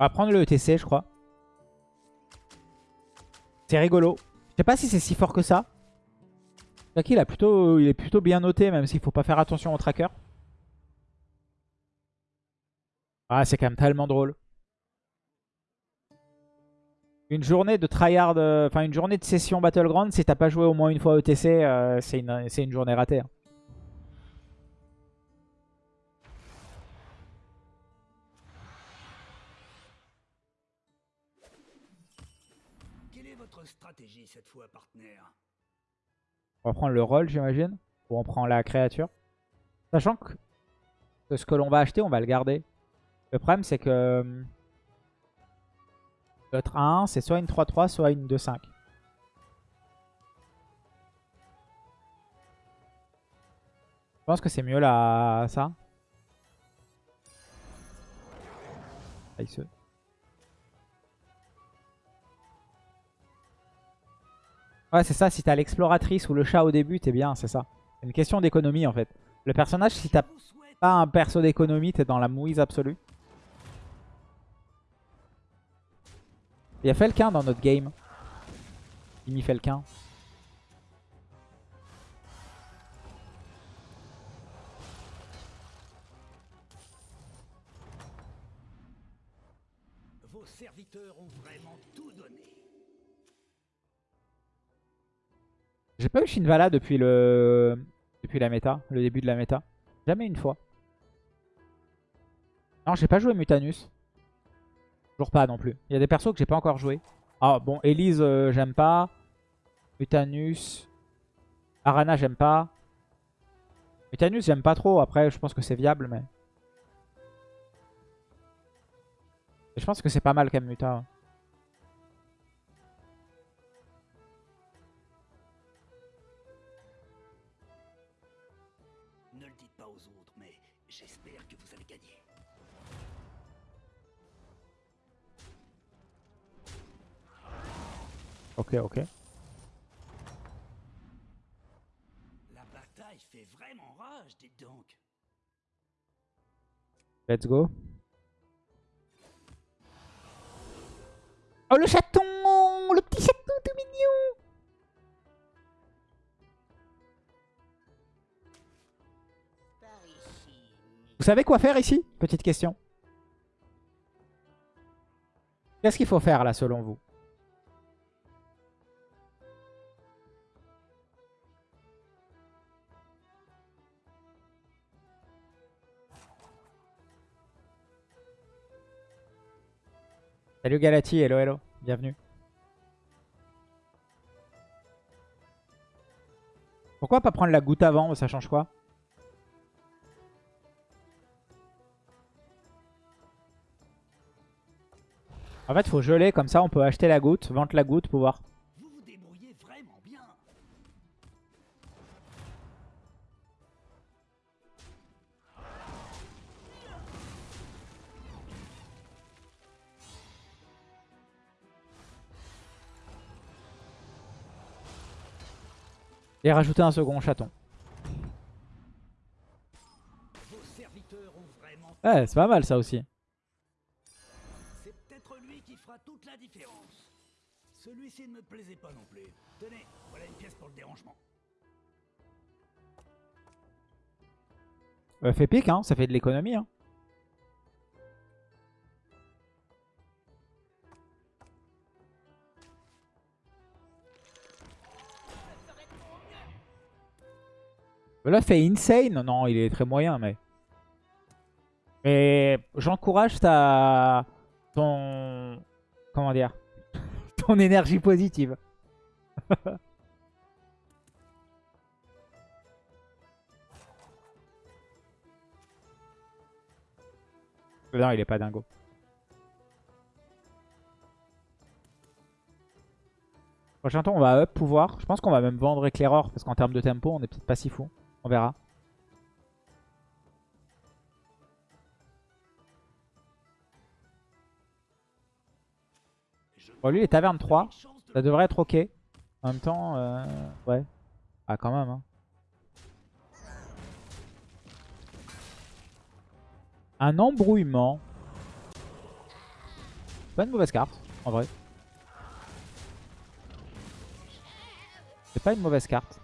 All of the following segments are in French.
On va prendre le ETC, je crois. C'est rigolo. Je sais pas si c'est si fort que ça. Jackie, il, a il est plutôt bien noté, même s'il faut pas faire attention au tracker. Ah, c'est quand même tellement drôle. Une journée de tryhard, euh, enfin une journée de session Battleground, si t'as pas joué au moins une fois ETC, euh, c'est une, une, journée ratée. Hein. On va prendre le rôle, j'imagine. Ou on prend la créature. Sachant que ce que l'on va acheter, on va le garder. Le problème, c'est que... L'autre 1, c'est soit une 3-3, soit une 2-5. Je pense que c'est mieux là, ça. Ouais, c'est ça. Si t'as l'exploratrice ou le chat au début, t'es bien, c'est ça. C'est une question d'économie en fait. Le personnage, si t'as pas un perso d'économie, t'es dans la mouise absolue. Il y a Felkin dans notre game. Mimi Felkin. Vos serviteurs ont J'ai pas eu Shinvala depuis le depuis la méta, le début de la méta. Jamais une fois. Non, j'ai pas joué Mutanus. Toujours pas non plus. Il y a des persos que j'ai pas encore joué. Ah bon, Elise, euh, j'aime pas. Mutanus. Arana, j'aime pas. Mutanus, j'aime pas trop. Après, je pense que c'est viable, mais... je pense que c'est pas mal quand même, Muta. Ok, ok. La bataille fait vraiment rage, dites donc. Let's go. Oh le chaton Le petit chaton tout mignon Vous savez quoi faire ici? Petite question. Qu'est-ce qu'il faut faire là selon vous? Salut Galati, hello hello, bienvenue. Pourquoi pas prendre la goutte avant Ça change quoi? En fait, faut geler, comme ça on peut acheter la goutte, vendre la goutte, pouvoir Et rajouter un second chaton. Ouais, c'est pas mal ça aussi. C'est peut-être lui qui fera toute la différence. Celui-ci ne me plaisait pas non plus. Tenez, voilà une pièce pour le dérangement. Euh, fait pique, hein, ça fait de l'économie. Hein. Là, fait insane. Non, il est très moyen, mais... Mais j'encourage ta... Ton... Comment dire Ton énergie positive. non, il est pas dingo. Prochain tour, on va up pouvoir. Je pense qu'on va même vendre éclaireur parce qu'en termes de tempo, on est peut-être pas si fou. On verra. Bon, lui, les tavernes 3. Ça devrait être ok. En même temps, euh, ouais. Ah, quand même. Hein. Un embrouillement. Pas une mauvaise carte, en vrai. C'est pas une mauvaise carte.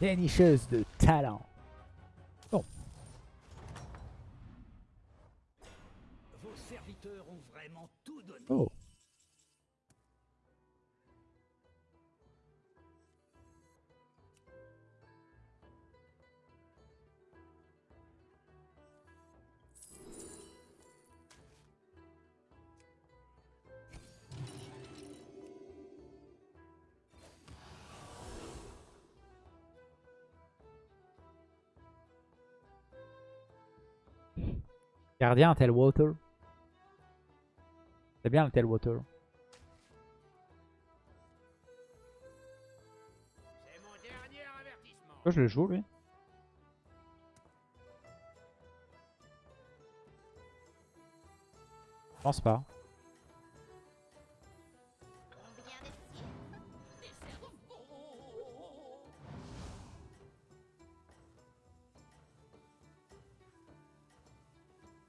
Dénicheuse de talent. Vos serviteurs ont vraiment tout donné. Oh. Gardien, tel water. C'est bien le tel water. Je le joue lui Je pense pas.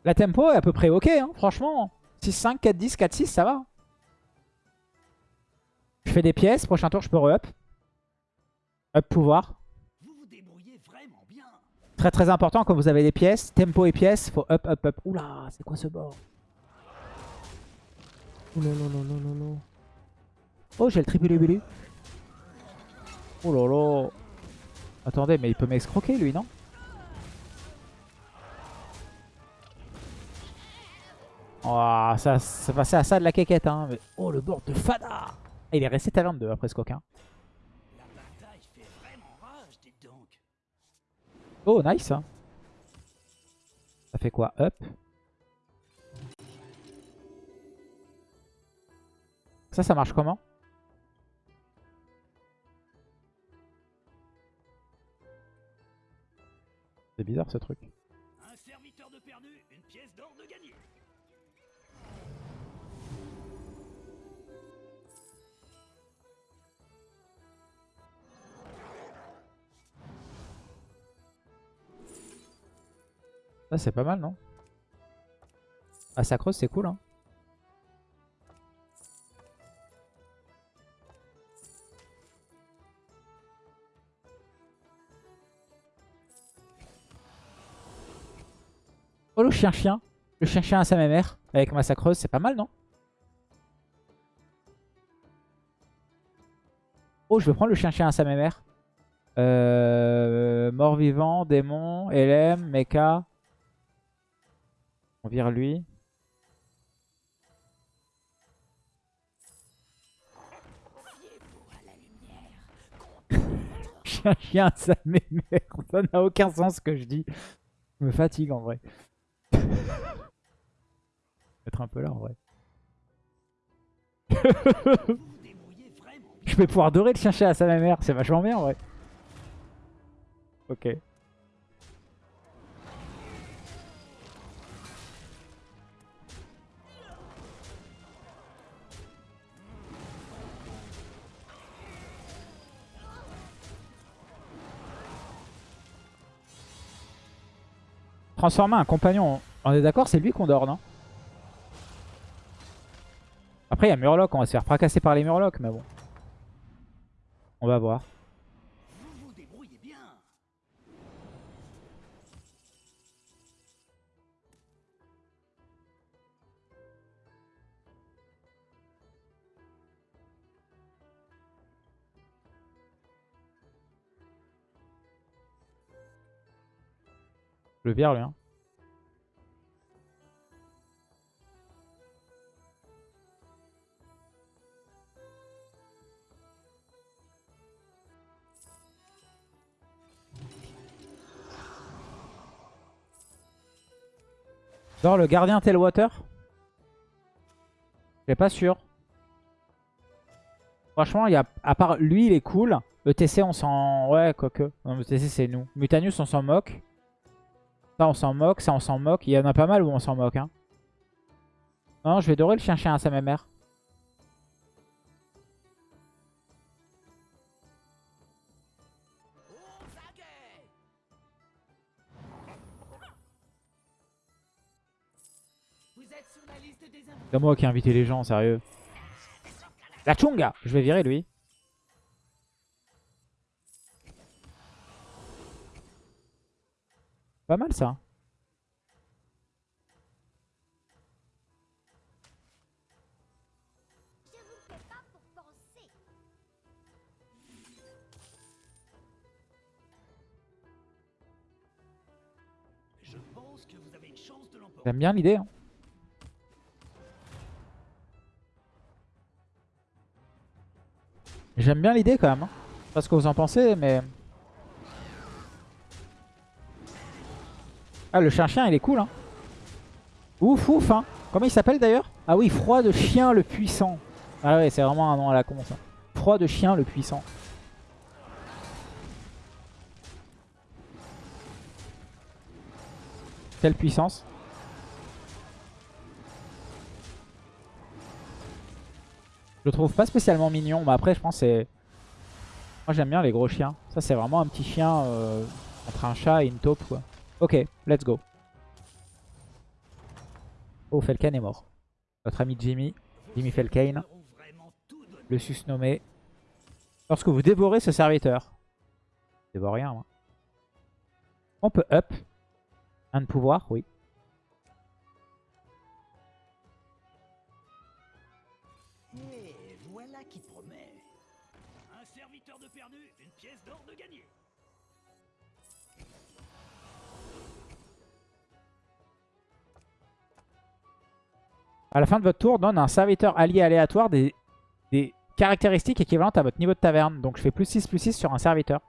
La tempo est à peu près ok, hein, franchement. 6-5, 4-10, 4-6, ça va. Je fais des pièces, prochain tour je peux re-up. Up pouvoir. Vous vous débrouillez vraiment bien. Très très important quand vous avez des pièces, tempo et pièces, faut up, up, up. Oula, c'est quoi ce bord? Oulalala. Oh, j'ai le tribulubulu. Oh là là. Attendez, mais il peut m'escroquer lui, non? Oh, ça, ça passait à ça de la quéquette, hein. mais- Oh, le bord de Fada Il est resté talent 2 après ce coquin. Oh, nice. hein. Ça fait quoi? Up. Ça, ça marche comment? C'est bizarre ce truc. Ça, c'est pas mal, non? Ah, c'est cool, hein. Oh, le chien-chien. Le chien-chien à sa mère avec Massacreuse, c'est pas mal, non? Oh, je vais prendre le chien-chien à sa mère. Euh, Mort-vivant, démon, LM, mecha. On vire lui. Chien, chien, ça m'énerve. Ça n'a aucun sens ce que je dis. Je me fatigue en vrai. Être un peu là en vrai. Je vais pouvoir dorer le chien à sa mère. C'est vachement bien en vrai. Ok. Transformer un compagnon, on est d'accord, c'est lui qu'on dort, non Après, il y a Murloc, on va se faire fracasser par les Murlocs, mais bon. On va voir. Le vire, lui. Hein. Le gardien Tailwater Je pas sûr. Franchement, y a, à part lui, il est cool. ETC, on s'en... Ouais, quoique. Non, ETC, c'est nous. Mutanus, on s'en moque. Ça, on s'en moque. Ça, on s'en moque. Il y en a pas mal où on s'en moque. Hein. Non, je vais dorer le chien-chien à sa mère. C'est moi qui ai invité les gens, sérieux. La Chunga Je vais virer lui. Pas mal ça. Je vous fais pas pour penser. Je pense que vous avez une chance de l'emporter. J'aime bien l'idée. hein. J'aime bien l'idée quand même. hein. Je sais pas ce que vous en pensez, mais... Ah, le chien-chien, il est cool. Hein. Ouf, ouf. Hein. Comment il s'appelle d'ailleurs? Ah oui, Froid de chien le puissant. Ah ouais, c'est vraiment un nom à la con ça. Froid de chien le puissant. Quelle puissance? Je le trouve pas spécialement mignon, mais après je pense c'est... Moi j'aime bien les gros chiens. Ça c'est vraiment un petit chien euh, entre un chat et une taupe quoi. Ok, let's go. Oh, Felkane est mort. Notre ami Jimmy, Jimmy Felkane, le susnommé. Lorsque vous dévorez ce serviteur. Je dévore rien moi. On peut up. Un de pouvoir, oui. À la fin de votre tour, donne un serviteur allié aléatoire des, des caractéristiques équivalentes à votre niveau de taverne. Donc je fais plus 6 plus 6 sur un serviteur.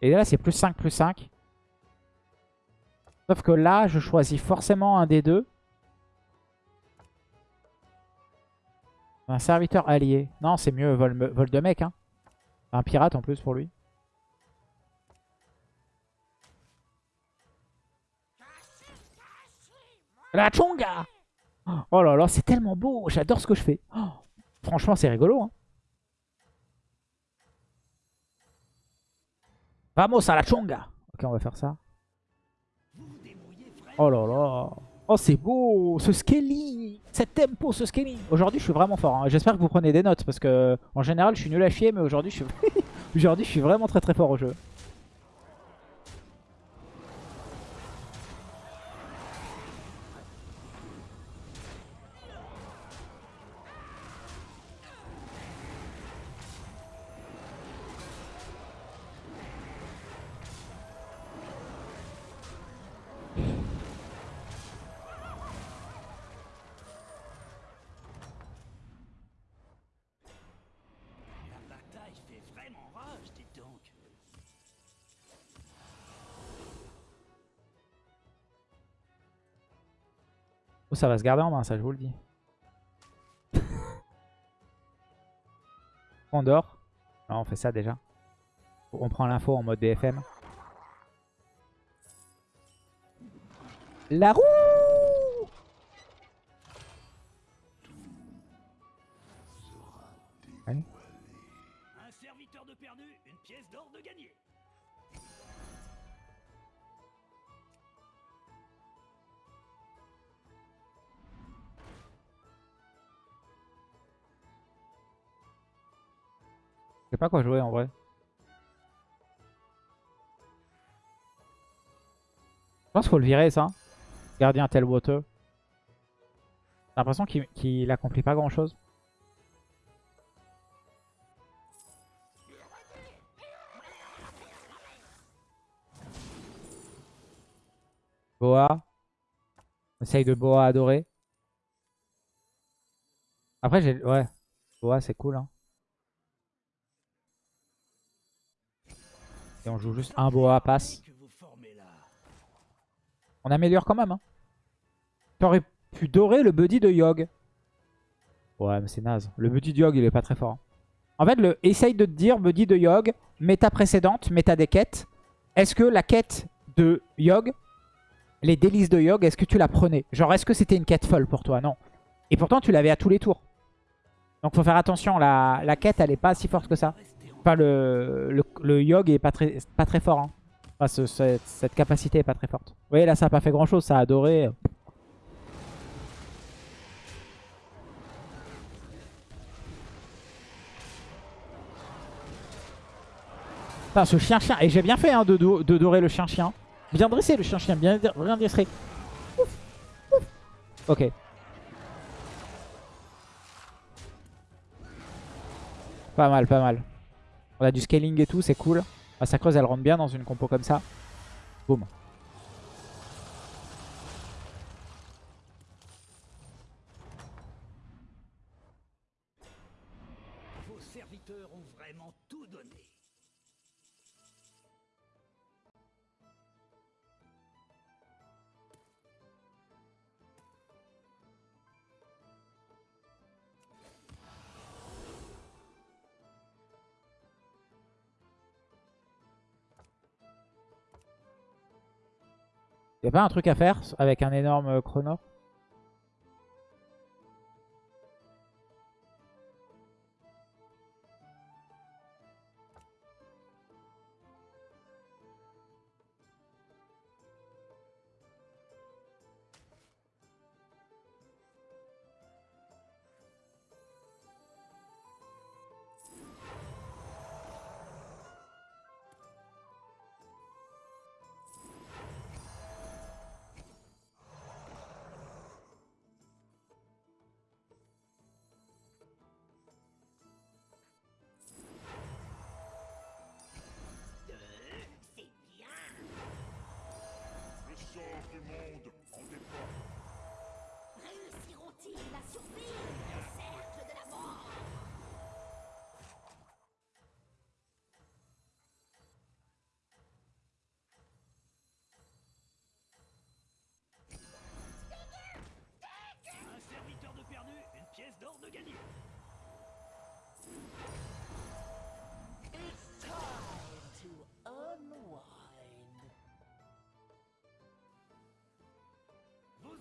Et là c'est plus 5 plus 5. Sauf que là je choisis forcément un des deux. Un serviteur allié. Non, c'est mieux vol, vol de mec. Hein. Un pirate en plus pour lui. La chonga Oh là là, c'est tellement beau. J'adore ce que je fais. Oh, franchement, c'est rigolo. Hein. Vamos à la chonga Ok, on va faire ça. Oh là là Oh c'est beau Ce scaling Cet tempo, ce scaling Aujourd'hui je suis vraiment fort. hein. J'espère que vous prenez des notes parce que en général je suis nul à chier mais aujourd'hui je suis... aujourd'hui je suis vraiment très très fort au jeu. Ça va se garder en main ça je vous le dis. on dort on fait ça déjà. On prend l'info en mode BFM. La roue. Un serviteur de perdu, une pièce d'or de gagné. Sais pas quoi jouer en vrai. Je pense qu'il faut le virer ça. Gardien tel water. J'ai l'impression qu'il accomplit pas grand chose. Boa. Essaye de Boa adorer. Après j'ai... Ouais. Boa c'est cool hein. Et on joue juste un Boa passe. On améliore quand même. Hein. T'aurais pu dorer le buddy de Yogg. Ouais, mais c'est naze. Le buddy de Yogg, il est pas très fort. hein. En fait, le, essaye de te dire, buddy de Yogg, méta précédente, méta des quêtes. Est-ce que la quête de Yogg les délices de Yogg, est-ce que tu la prenais? Genre, est-ce que c'était une quête folle pour toi? Non. Et pourtant, tu l'avais à tous les tours. Donc, faut faire attention. La, la quête, elle est pas si forte que ça. Enfin, le, le, le est pas très, pas très fort. Hein. Cette, capacité est pas très forte. Vous voyez, là, ça a pas fait grand-chose. Ça a adoré. Putain, ce chien-chien. Et j'ai bien fait hein, de, de dorer le chien-chien. Bien dressé le chien-chien. Bien, bien dressé. Ouf. Ok. Pas mal, pas mal. On a du scaling et tout, c'est cool. La sacreuse, elle rentre bien dans une compo comme ça. Boum. Y'a pas un truc à faire avec un énorme chrono?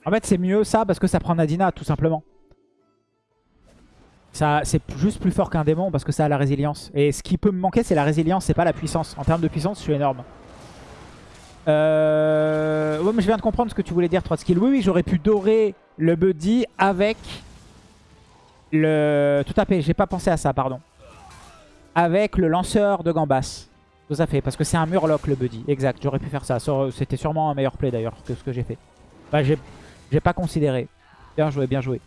En fait, c'est mieux ça parce que ça prend Nadina, tout simplement. C'est juste plus fort qu'un démon parce que ça a la résilience. Et ce qui peut me manquer, c'est la résilience, c'est pas la puissance. En termes de puissance, je suis énorme. Euh... Ouais, mais je viens de comprendre ce que tu voulais dire, Trotsky. Oui, oui, j'aurais pu dorer le buddy avec le... Tout à fait, j'ai pas pensé à ça, pardon. Avec le lanceur de Gambas. Tout à fait, parce que c'est un murloc le buddy. Exact, j'aurais pu faire ça. C'était sûrement un meilleur play d'ailleurs que ce que j'ai fait. Bah, j'ai j'ai pas considéré. Bien joué, bien joué.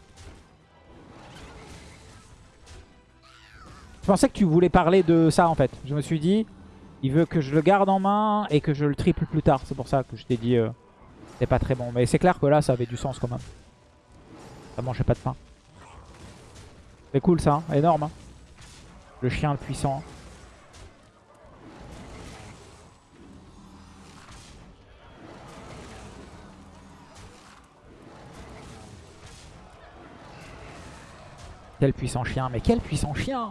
Je pensais que tu voulais parler de ça en fait. Je me suis dit, il veut que je le garde en main et que je le triple plus tard. C'est pour ça que je t'ai dit, euh, c'est pas très bon. Mais c'est clair que là, ça avait du sens quand même. Ça mangeait pas de pain. C'est cool ça, hein. énorme. hein. Le chien le puissant. Quel puissant chien, mais quel puissant chien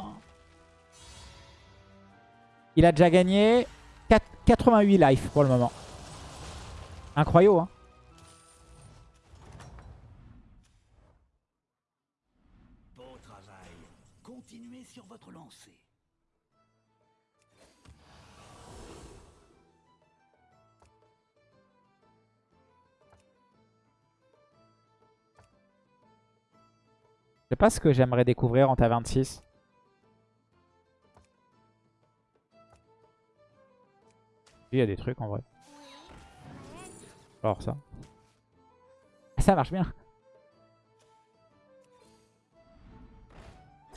Il a déjà gagné 4 88 life pour le moment. Incroyable, hein sais pas ce que j'aimerais découvrir en ta 26. Il y a des trucs en vrai. Alors ça. Ça marche bien.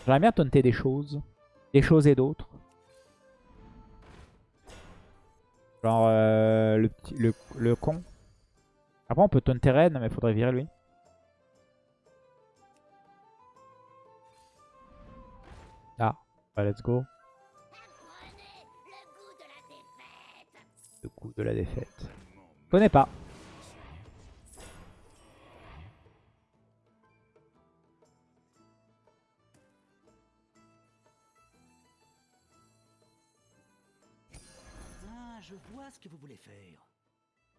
J'aimerais bien taunter des choses. Des choses et d'autres. Genre euh, le, le, le con. Après on peut taunter Ren mais faudrait virer lui. Ah, bah, let's go. Le goût de la défaite. Le coup de la défaite. Je connais pas. Ah, je vois ce que vous voulez faire.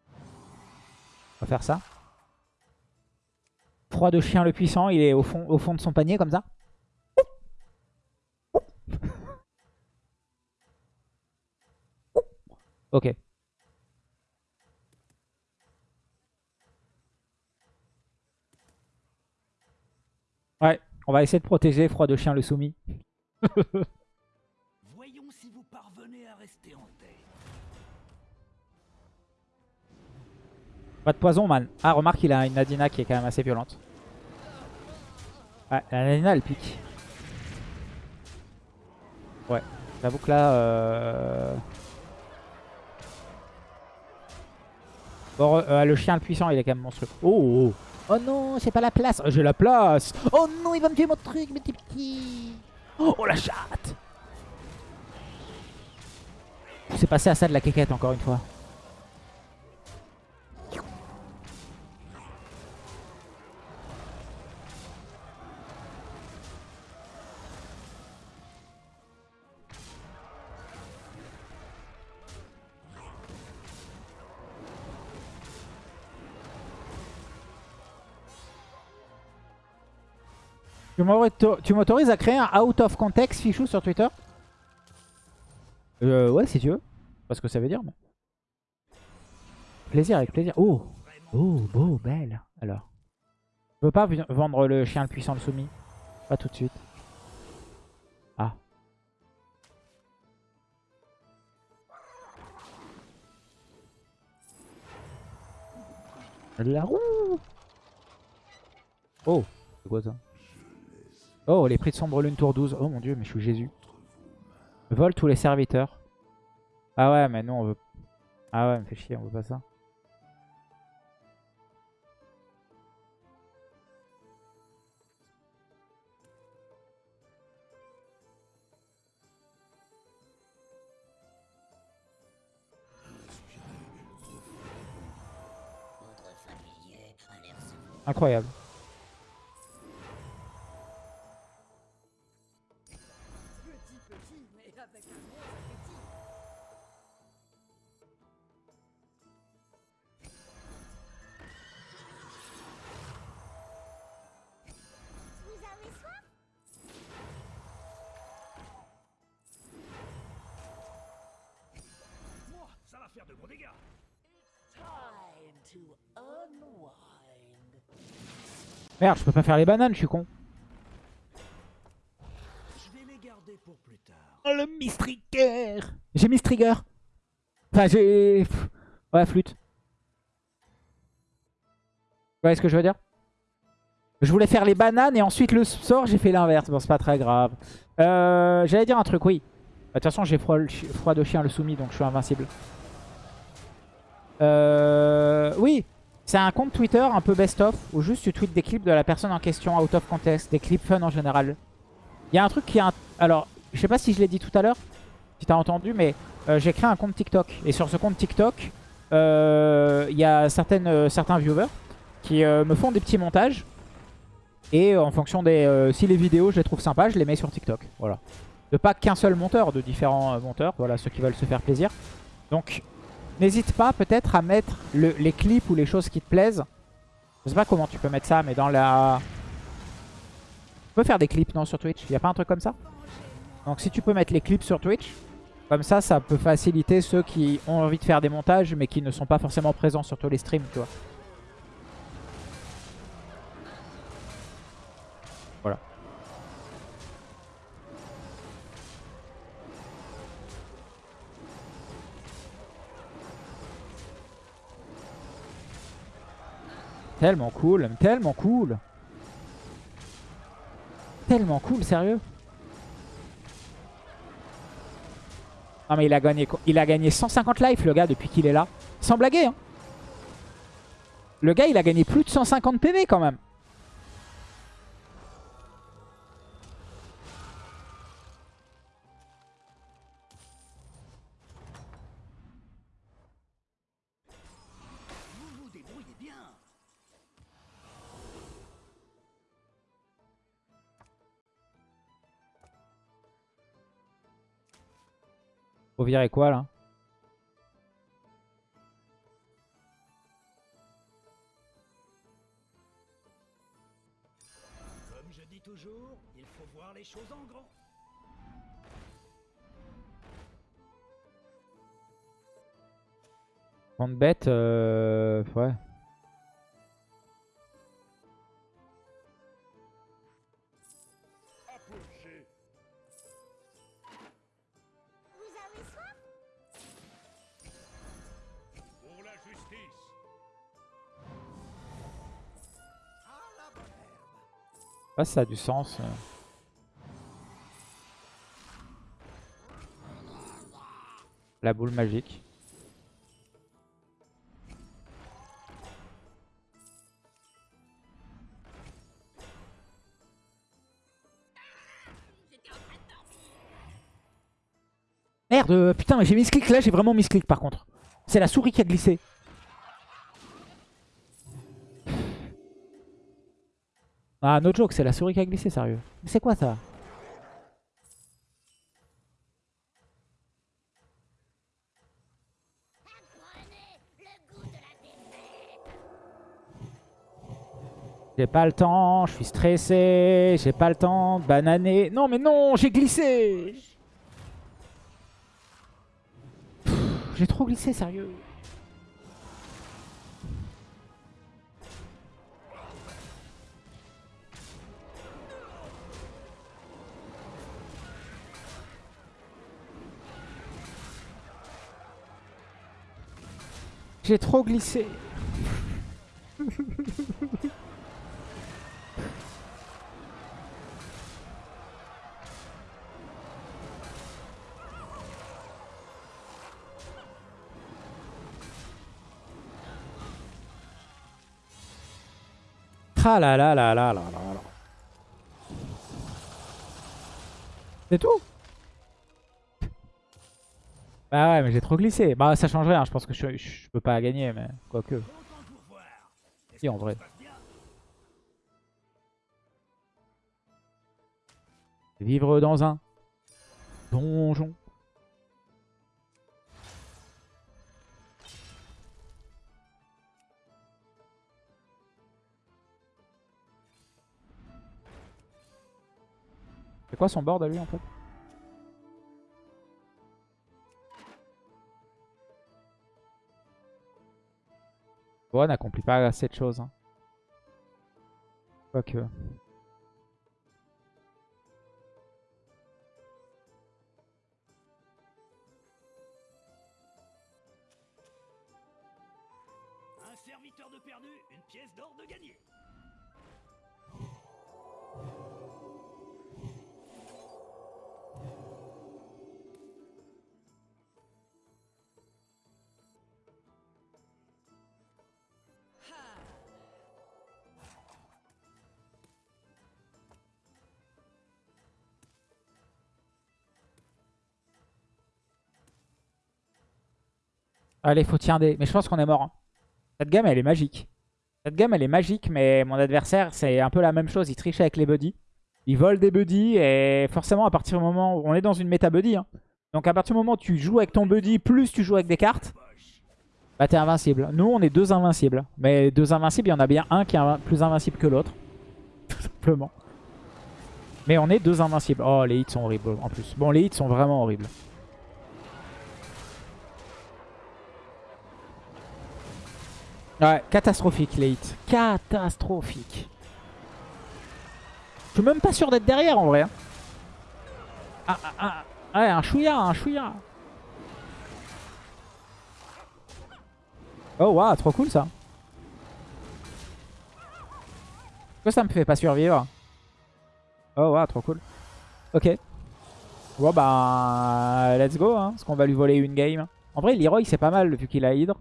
On va faire ça. Froid de chien le puissant, il est au fond, au fond de son panier comme ça. Ok. Ouais, on va essayer de protéger Froid de chien le soumis. Voyons si vous parvenez à rester en tête. Pas de poison, man. Ah, remarque, il a une Nadina qui est quand même assez violente. Ouais, la Nadina, elle pique. Ouais, j'avoue que là... Euh... Bon, euh, le chien le puissant, il est quand même monstrueux. Oh, oh, oh non, c'est pas la place. J'ai la place. Oh non, il va me tuer mon truc, mes petits petits. Oh, la chatte. C'est passé à ça de la quéquette, encore une fois. Tu m'auto- Tu m'autorises à créer un out of context fichou sur Twitter Euh, ouais, si tu veux. Pas ce que ça veut dire, mais... Plaisir, avec plaisir. Oh Oh, beau, belle. Alors. Je veux pas vendre le chien le puissant le soumis. Pas tout de suite. Ah. La roue Oh, c'est quoi ça? Oh, les prix de Sombre Lune tour 12. Oh mon dieu, mais je suis Jésus. Vole tous les serviteurs. Ah ouais, mais nous on veut... Ah ouais, me fait chier, on veut pas ça. Incroyable. Merde, je peux pas faire les bananes, je suis con. Je vais les garder pour plus tard. Oh le Mistrigger J'ai Mistrigger Enfin j'ai... Ouais, flûte. Vous voyez ce que je veux dire? Je voulais faire les bananes et ensuite le sort, j'ai fait l'inverse. Bon, c'est pas très grave. Euh, J'allais dire un truc, oui. Bah, De toute façon, j'ai froid, froid de chien le soumis, donc je suis invincible. Euh, oui, c'est un compte Twitter un peu best-of, où juste tu tweets des clips de la personne en question, out of context, des clips fun en général. Il y a un truc qui est... un- Alors, je sais pas si je l'ai dit tout à l'heure, si t'as entendu, mais euh, j'ai créé un compte TikTok. Et sur ce compte TikTok, euh, il y a certaines, euh, certains viewers qui me font des petits montages. Et en fonction des... si les vidéos, je les trouve sympas, je les mets sur TikTok. Voilà. De pas qu'un seul monteur, de différents monteurs. Voilà, ceux qui veulent se faire plaisir. Donc, n'hésite pas peut-être à mettre le- les clips ou les choses qui te plaisent. Je sais pas comment tu peux mettre ça, mais dans la... Tu peux faire des clips, non, sur Twitch? Il a pas un truc comme ça? Donc si tu peux mettre les clips sur Twitch, comme ça, ça peut faciliter ceux qui ont envie de faire des montages, mais qui ne sont pas forcément présents sur tous les streams, tu vois. Tellement cool, tellement cool. Tellement cool, sérieux. Ah mais il a gagné il a gagné 150 lives le gars depuis qu'il est là. Sans blaguer hein. Le gars il a gagné plus de 150 PV quand même. Faut virer quoi là Comme je dis toujours, il faut voir les choses en grand. Grande bête, euh... ouais. Si ça a du sens. euh. La boule magique. Merde, euh, putain, j'ai misclick là, j'ai vraiment misclick par contre. C'est la souris qui a glissé. Ah, no joke, c'est la souris qui a glissé, sérieux. Mais c'est quoi ça? J'ai pas le temps, je suis stressé, j'ai pas le temps de bananer. Non mais non, j'ai glissé J'ai trop glissé, sérieux. J'ai trop glissé. Ah là là là là là là là. C'est tout? Bah ouais mais j'ai trop glissé. Bah ça change rien, je pense que je, peux pas gagner mais quoique. Si, en vrai. Vivre dans un donjon. C'est quoi son board à lui en fait? Bon, on n'accomplit pas assez de choses. Hein. Quoique. Un serviteur de perdu, une pièce d'or de gagné. Allez, faut tirer des. Mais je pense qu'on est mort. hein. Cette gamme, elle est magique. Cette gamme, elle est magique, mais mon adversaire, c'est un peu la même chose. Il triche avec les buddies. Il vole des buddies et forcément, à partir du moment où on est dans une méta buddy, hein. donc à partir du moment où tu joues avec ton buddy, plus tu joues avec des cartes, bah t'es invincible. Nous, on est deux invincibles. Mais deux invincibles, il y en a bien un qui est plus invincible que l'autre. Tout simplement. Mais on est deux invincibles. Oh, les hits sont horribles en plus. Bon, les hits sont vraiment horribles. Ouais, catastrophique les hits. Catastrophique. Je suis même pas sûr d'être derrière en vrai. hein. Ah, ah, ah, ouais, un chouïa, un chouïa. Oh waouh, trop cool ça. Pourquoi ça me fait pas survivre? Oh waouh, trop cool. Ok. Bon bah, let's go, hein, parce qu'on va lui voler une game. En vrai, Leroy c'est pas mal vu qu'il a Hydre.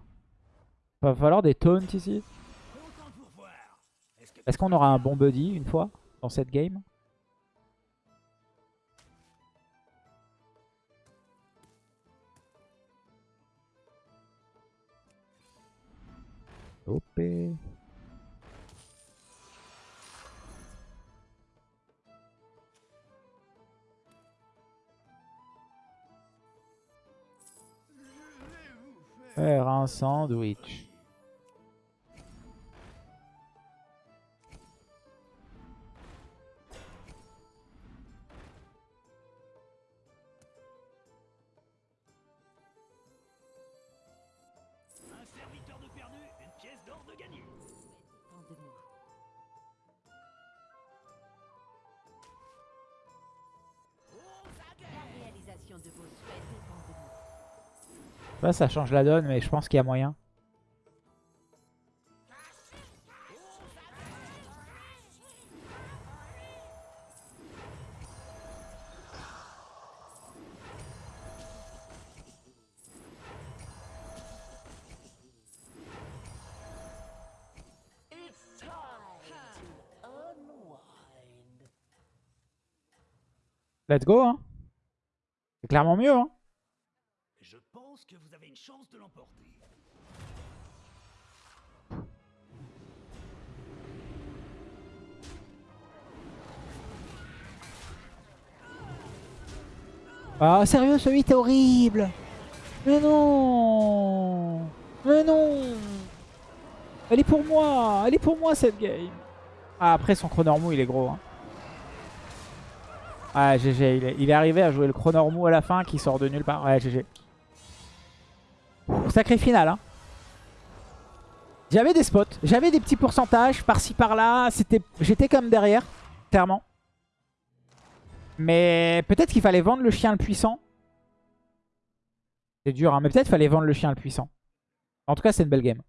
Va falloir des taunts ici. Est-ce qu'on aura un bon buddy une fois dans cette game? OP. Faire un sandwich. Ça change la donne, mais je pense qu'il y a moyen. Let's go, hein. C'est clairement mieux, hein. Je pense que vous avez une chance de l'emporter. Ah, sérieux, ce 8 est horrible Mais non Mais non Elle est pour moi Elle est pour moi, cette game Ah, après, son chronormou, il est gros. Hein. Ah, GG, il est, il est arrivé à jouer le chronormou à la fin qui sort de nulle part. Ouais, GG. Sacré final, hein. J'avais des spots, j'avais des petits pourcentages par-ci par-là. J'étais comme derrière, clairement. Mais peut-être qu'il fallait vendre le chien le puissant. C'est dur, hein, mais peut-être qu'il fallait vendre le chien le puissant. En tout cas, c'est une belle game.